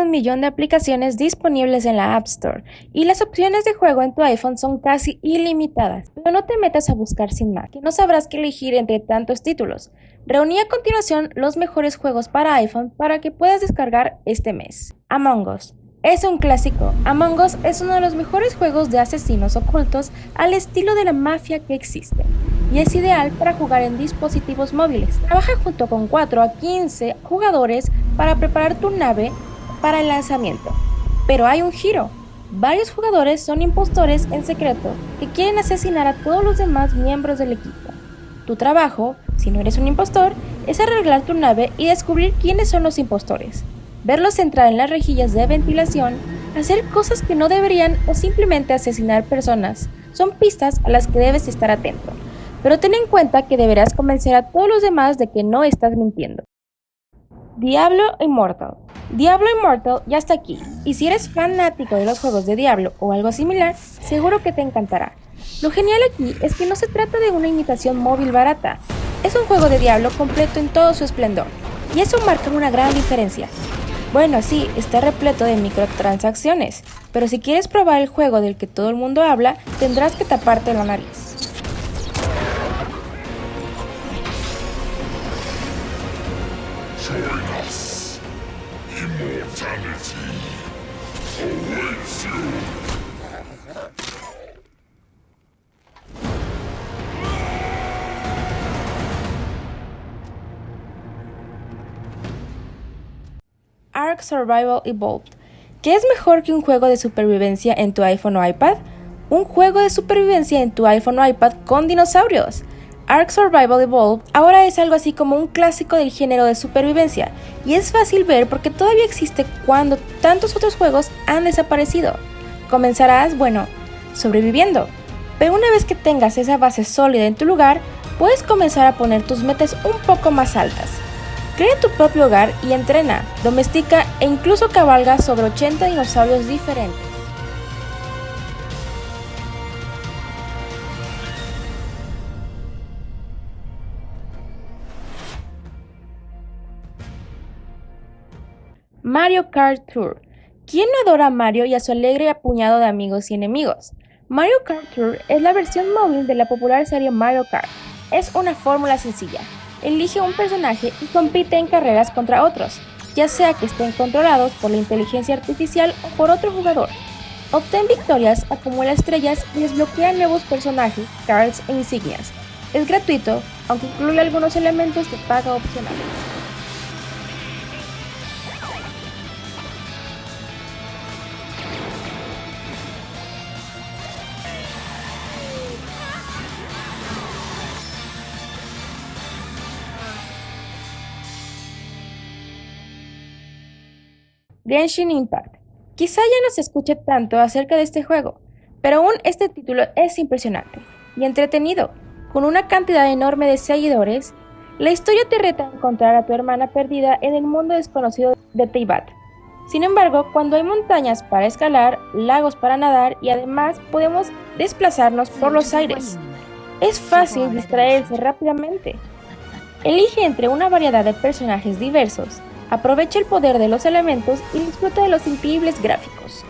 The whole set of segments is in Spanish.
un millón de aplicaciones disponibles en la App Store y las opciones de juego en tu iPhone son casi ilimitadas. Pero no te metas a buscar sin más, no sabrás qué elegir entre tantos títulos. Reuní a continuación los mejores juegos para iPhone para que puedas descargar este mes. Among Us. Es un clásico. Among Us es uno de los mejores juegos de asesinos ocultos al estilo de la mafia que existe y es ideal para jugar en dispositivos móviles. Trabaja junto con 4 a 15 jugadores para preparar tu nave para el lanzamiento. Pero hay un giro. Varios jugadores son impostores en secreto que quieren asesinar a todos los demás miembros del equipo. Tu trabajo, si no eres un impostor, es arreglar tu nave y descubrir quiénes son los impostores verlos entrar en las rejillas de ventilación, hacer cosas que no deberían o simplemente asesinar personas. Son pistas a las que debes estar atento, pero ten en cuenta que deberás convencer a todos los demás de que no estás mintiendo. Diablo Immortal Diablo Immortal ya está aquí, y si eres fanático de los juegos de Diablo o algo similar, seguro que te encantará. Lo genial aquí es que no se trata de una imitación móvil barata, es un juego de Diablo completo en todo su esplendor, y eso marca una gran diferencia. Bueno, sí, está repleto de microtransacciones, pero si quieres probar el juego del que todo el mundo habla, tendrás que taparte la nariz. Ark Survival Evolved. ¿Qué es mejor que un juego de supervivencia en tu iPhone o iPad? Un juego de supervivencia en tu iPhone o iPad con dinosaurios. Ark Survival Evolved ahora es algo así como un clásico del género de supervivencia, y es fácil ver porque todavía existe cuando tantos otros juegos han desaparecido. Comenzarás, bueno, sobreviviendo, pero una vez que tengas esa base sólida en tu lugar, puedes comenzar a poner tus metas un poco más altas. Crea tu propio hogar y entrena, domestica e incluso cabalga sobre 80 dinosaurios diferentes. Mario Kart Tour. ¿Quién no adora a Mario y a su alegre apuñado de amigos y enemigos? Mario Kart Tour es la versión móvil de la popular serie Mario Kart. Es una fórmula sencilla, elige un personaje y compite en carreras contra otros, ya sea que estén controlados por la inteligencia artificial o por otro jugador. Obtén victorias, acumula estrellas y desbloquea nuevos personajes, cards e insignias. Es gratuito, aunque incluye algunos elementos de paga opcional. Genshin Impact. Quizá ya no se escuche tanto acerca de este juego, pero aún este título es impresionante y entretenido. Con una cantidad enorme de seguidores, la historia te reta a encontrar a tu hermana perdida en el mundo desconocido de Teyvat. Sin embargo, cuando hay montañas para escalar, lagos para nadar y además podemos desplazarnos por los aires, es fácil distraerse rápidamente. Elige entre una variedad de personajes diversos Aprovecha el poder de los elementos y disfruta de los increíbles gráficos.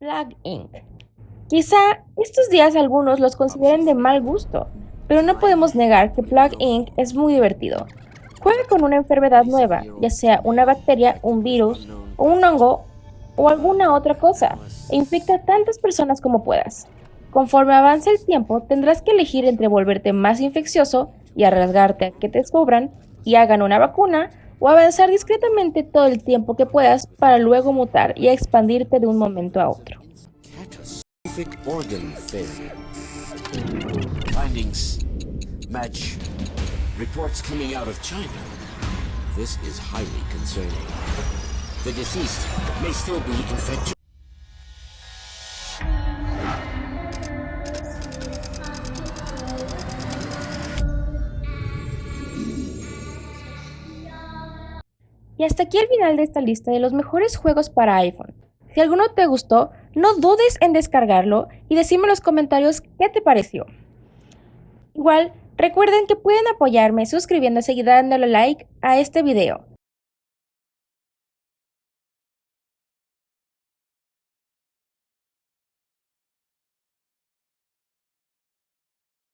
Plug Inc. Quizá estos días algunos los consideren de mal gusto, pero no podemos negar que Plug Inc. es muy divertido. Juega con una enfermedad nueva, ya sea una bacteria, un virus, o un hongo o alguna otra cosa, e infecta a tantas personas como puedas. Conforme avance el tiempo, tendrás que elegir entre volverte más infeccioso y arriesgarte a que te descubran y hagan una vacuna, o avanzar discretamente todo el tiempo que puedas para luego mutar y expandirte de un momento a otro. Reports coming out of China. This is highly concerning. The deceased may still be infected. Y hasta aquí el final de esta lista de los mejores juegos para iPhone. Si alguno te gustó, no dudes en descargarlo y decime en los comentarios qué te pareció. Igual, Recuerden que pueden apoyarme suscribiéndose y dándole like a este video.